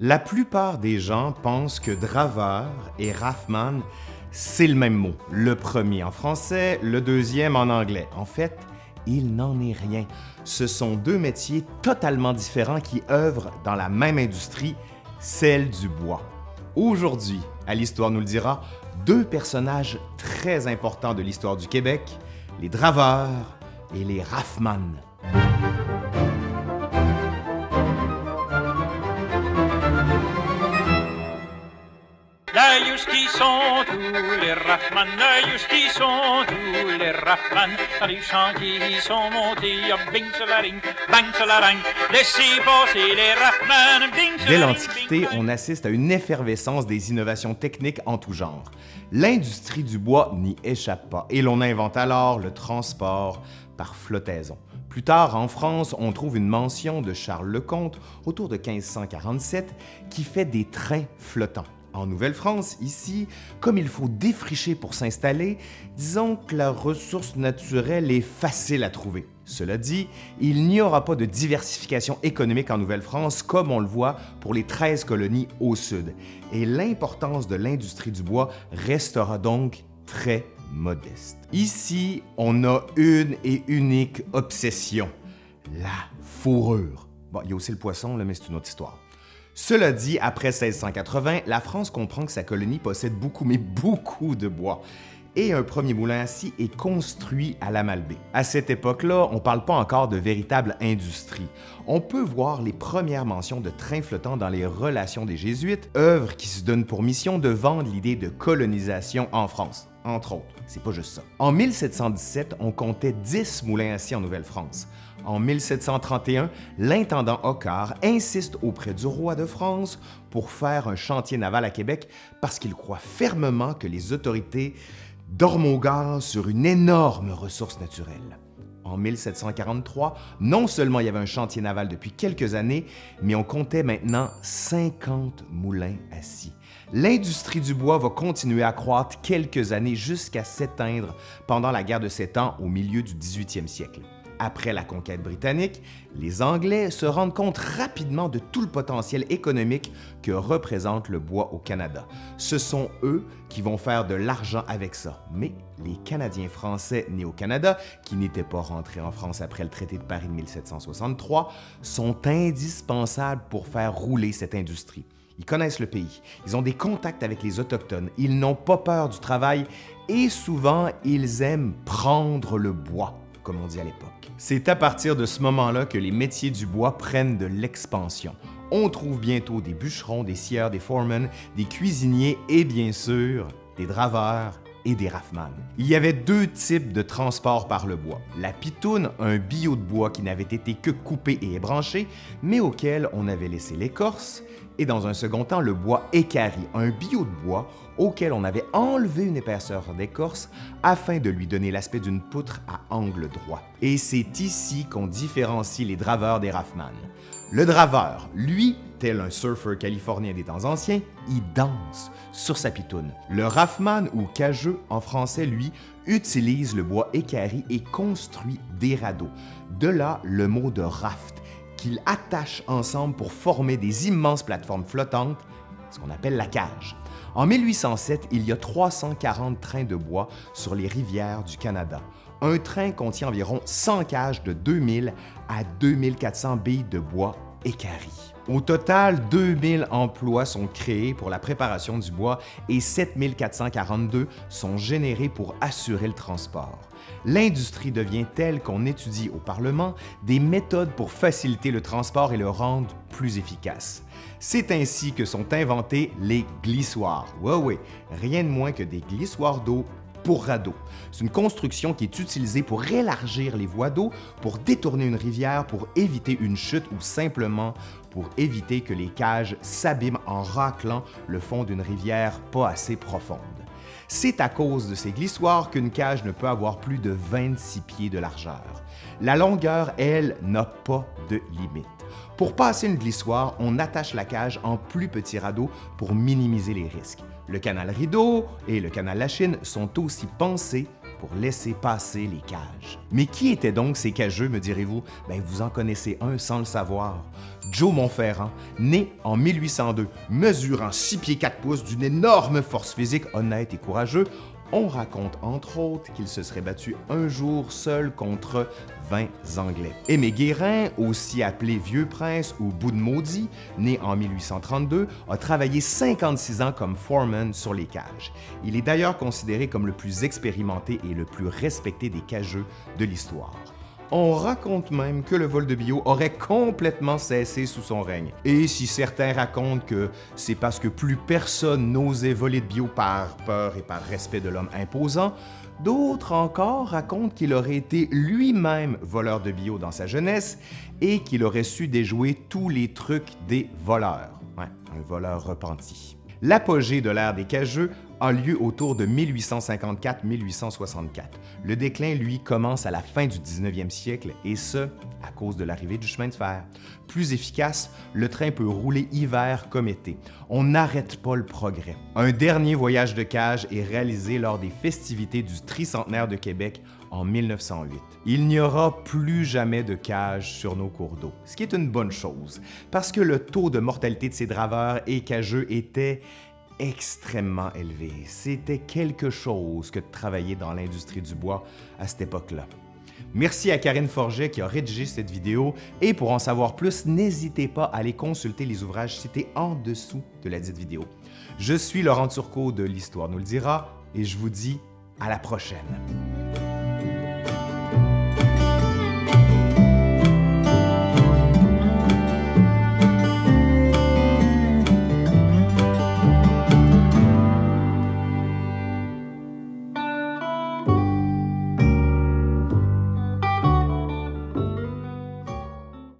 La plupart des gens pensent que draveur et raffman, c'est le même mot. Le premier en français, le deuxième en anglais. En fait, il n'en est rien. Ce sont deux métiers totalement différents qui œuvrent dans la même industrie, celle du bois. Aujourd'hui, à l'Histoire nous le dira, deux personnages très importants de l'histoire du Québec, les draveurs et les raffman. sont tous les Raffman, juste qui sont tous les Raffman, les chants qui sont montés, bing ring, bang ring, laissez passer les Raffman, bing Dès l'Antiquité, on assiste à une effervescence des innovations techniques en tout genre. L'industrie du bois n'y échappe pas et l'on invente alors le transport par flottaison. Plus tard, en France, on trouve une mention de Charles Lecomte autour de 1547 qui fait des trains flottants. En Nouvelle-France, ici, comme il faut défricher pour s'installer, disons que la ressource naturelle est facile à trouver. Cela dit, il n'y aura pas de diversification économique en Nouvelle-France comme on le voit pour les 13 colonies au sud, et l'importance de l'industrie du bois restera donc très modeste. Ici, on a une et unique obsession, la fourrure. Bon, il y a aussi le poisson, mais c'est une autre histoire. Cela dit, après 1680, la France comprend que sa colonie possède beaucoup, mais beaucoup de bois et un premier moulin à est construit à la Malbaie. À cette époque-là, on ne parle pas encore de véritable industrie. On peut voir les premières mentions de trains flottants dans les Relations des Jésuites, œuvre qui se donne pour mission de vendre l'idée de colonisation en France, entre autres. C'est pas juste ça. En 1717, on comptait 10 moulins à en Nouvelle-France. En 1731, l'intendant Hoccard insiste auprès du roi de France pour faire un chantier naval à Québec parce qu'il croit fermement que les autorités dorment au gaz sur une énorme ressource naturelle. En 1743, non seulement il y avait un chantier naval depuis quelques années, mais on comptait maintenant 50 moulins scie. L'industrie du bois va continuer à croître quelques années jusqu'à s'éteindre pendant la guerre de Sept Ans au milieu du 18e siècle. Après la conquête britannique, les Anglais se rendent compte rapidement de tout le potentiel économique que représente le bois au Canada. Ce sont eux qui vont faire de l'argent avec ça. Mais les Canadiens français nés au Canada, qui n'étaient pas rentrés en France après le traité de Paris de 1763, sont indispensables pour faire rouler cette industrie. Ils connaissent le pays, ils ont des contacts avec les Autochtones, ils n'ont pas peur du travail et souvent ils aiment prendre le bois comme on dit à l'époque. C'est à partir de ce moment-là que les métiers du bois prennent de l'expansion. On trouve bientôt des bûcherons, des scieurs, des foremen, des cuisiniers et bien sûr des draveurs et des raffman. Il y avait deux types de transport par le bois. La pitoune, un billot de bois qui n'avait été que coupé et ébranché, mais auquel on avait laissé l'écorce, et dans un second temps le bois écari, un billot de bois auquel on avait enlevé une épaisseur d'écorce afin de lui donner l'aspect d'une poutre à angle droit. Et c'est ici qu'on différencie les draveurs des raffman. Le draveur, lui, tel un surfeur californien des temps anciens, il danse sur sa pitoune. Le raffman ou cageux en français, lui, utilise le bois écari et construit des radeaux. De là le mot de raft, qu'il attache ensemble pour former des immenses plateformes flottantes, ce qu'on appelle la cage. En 1807, il y a 340 trains de bois sur les rivières du Canada. Un train contient environ 100 cages de 2000 à 2400 billes de bois écaries. Au total, 2000 emplois sont créés pour la préparation du bois et 7442 sont générés pour assurer le transport. L'industrie devient telle qu'on étudie au Parlement des méthodes pour faciliter le transport et le rendre plus efficace. C'est ainsi que sont inventés les glissoires. Oui, oui, rien de moins que des glissoires d'eau pour radeau. C'est une construction qui est utilisée pour élargir les voies d'eau, pour détourner une rivière, pour éviter une chute ou simplement pour éviter que les cages s'abîment en raclant le fond d'une rivière pas assez profonde. C'est à cause de ces glissoires qu'une cage ne peut avoir plus de 26 pieds de largeur. La longueur, elle, n'a pas de limite. Pour passer une glissoire, on attache la cage en plus petits radeaux pour minimiser les risques. Le canal rideau et le canal Lachine sont aussi pensés pour laisser passer les cages. Mais qui étaient donc ces cageux, me direz-vous? Ben, vous en connaissez un sans le savoir. Joe Montferrand, né en 1802, mesurant 6 pieds 4 pouces d'une énorme force physique, honnête et courageux, on raconte entre autres qu'il se serait battu un jour seul contre 20 Anglais. Aimé Guérin, aussi appelé Vieux Prince ou Bout de né en 1832, a travaillé 56 ans comme foreman sur les cages. Il est d'ailleurs considéré comme le plus expérimenté et le plus respecté des cageux de l'histoire. On raconte même que le vol de bio aurait complètement cessé sous son règne. Et si certains racontent que c'est parce que plus personne n'osait voler de bio par peur et par respect de l'homme imposant, d'autres encore racontent qu'il aurait été lui-même voleur de bio dans sa jeunesse et qu'il aurait su déjouer tous les trucs des voleurs. Ouais, un voleur repenti. L'apogée de l'ère des cageux a lieu autour de 1854-1864. Le déclin, lui, commence à la fin du 19e siècle, et ce, à cause de l'arrivée du chemin de fer. Plus efficace, le train peut rouler hiver comme été. On n'arrête pas le progrès. Un dernier voyage de cage est réalisé lors des festivités du tricentenaire de Québec en 1908. Il n'y aura plus jamais de cage sur nos cours d'eau, ce qui est une bonne chose, parce que le taux de mortalité de ces draveurs et cageux était extrêmement élevé. C'était quelque chose que de travailler dans l'industrie du bois à cette époque-là. Merci à Karine Forget qui a rédigé cette vidéo et pour en savoir plus, n'hésitez pas à aller consulter les ouvrages cités en dessous de la dite vidéo. Je suis Laurent Turcot de l'Histoire nous le dira et je vous dis à la prochaine.